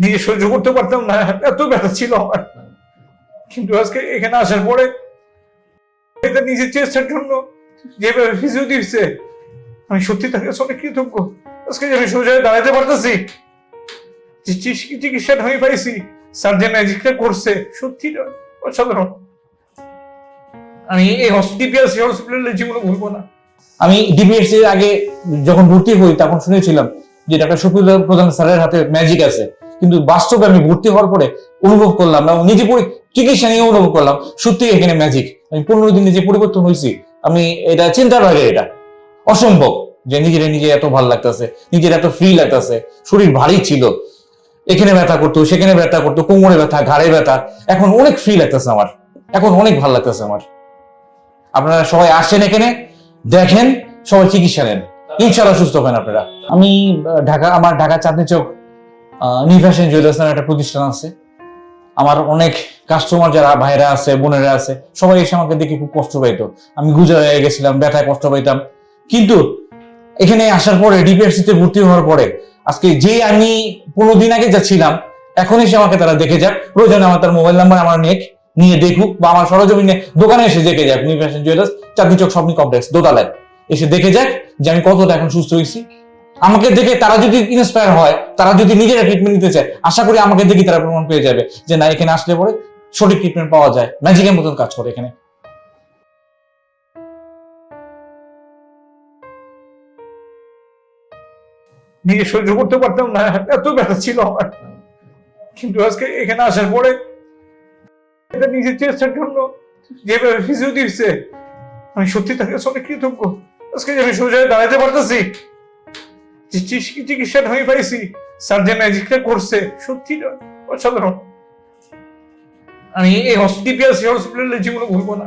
নিজে সহ্য করতে পারতাম না, এত ব্যথা ছিল আমার। কিন্তু আজকে এখানে আসার পরে এটা নিজের চেষ্টার জন্য যেভাবে ফিজিও দিচ্ছে আমি সত্যি তাকে অনেক কৃতজ্ঞ। আজকে আমি সোজা দাঁড়াতে পারতেছি চিকিৎসা- চিকিৎসাটা আমি পাইছি স্যার যে ম্যাজিকটা করছে, সত্যি অসাধারণ। আমি এই হসপিটাল হসপিটালের জীবনে ভুলবো না। আমি ডিপিএসসি আগে যখন ভর্তি হই, তখন শুনেছিলাম যে ডাক্তার শফিউল প্রধান স্যারের হাতে ম্যাজিক আছে। কিন্তু বাস্তবে আমি ভর্তি হওয়ার পরে অনুভব করলাম না নিজে চিকিৎসা নিয়ে অনুভব করলাম, সত্যি এখানে ম্যাজিক আমি পনেরো দিনে যে পরিবর্তন হয়েছি। আমি এটা চিন্তার বাইরে এটা। অসম্ভব যে নিজের নিজে এত ভালো লাগতেছে, নিজের এত ফ্রি লাগতেছে। শরীর ভারী ছিল। এখানে ব্যথা করতো, সেখানে ব্যথা করতো, কোমরে ব্যথা, ঘাড়ে ব্যথা। এখন অনেক ফ্রি লাগতেছে আমার। এখন অনেক ভালো লাগতেছে আমার। আপনারা সবাই আসেন এখানে, দেখেন, সবাই চিকিৎসা নেন। ইনশাল্লাহ সুস্থ হবেন আপনারা। আমি ঢাকা, আমার ঢাকা চাঁদনি চোখ নিভাসেন জুয়েলার্স নামে একটা প্রতিষ্ঠান আছে। আমার অনেক কাস্টমার যারা ভাইরা আছে, বোনেরা আছে, সবাই এসে আমাকে দেখে খুব কষ্ট পাইতো। আমি গুজা হয়ে গেছিলাম, ব্যথায় কষ্ট পাইতাম। কিন্তু এখানে আসার পরে ডিপিআরসি তে ভর্তি হওয়ার পরে, আজকে যে আমি পনেরো দিন আগে যাচ্ছিলাম, এখন এসে আমাকে তারা দেখে যাক। প্রয়োজনে আমার তার মোবাইল নাম্বার, আমার নেক নিয়ে দেখুক বা আমার সরজমিনে দোকানে এসে দেখে যাক। New fashion jewellers Chandni Chowk স্বপ্নি complex, দোতলায়। এসে দেখে যাক যে আমি কতটা এখন সুস্থ হয়েছি। আমাকে দেখে তারা যদি ইন্সপায়ার হয়, তারা যদি নিজেরা ট্রিটমেন্ট নিতে চায়, আশা করি আমাকে দেখে তারা প্রমাণ পেয়ে যাবে যে না, এখানে আসলে পরে সঠিক ট্রিটমেন্ট পাওয়া যায়। ম্যাজিকের মতন কাজ করে এখানে। নিজে সহ্য করতে পারতাম না, এত ব্যথা ছিল আমার। কিন্তু আজকে এখানে আসার পরে এটা নিজের চেষ্টার জন্য যেভাবে ফিজিও দিচ্ছে আমি সত্যি তাকে অনেক কৃতজ্ঞ। আজকে আমি সোজা দাঁড়াতে পারতেছি চিকিৎসাটা আমি পাইছি। সার্জেন ম্যাজিকটা করছে, সত্যি অসাধারণ। আমি এই হসপিটাল হসপিটালে জীবনে ভুলবো না।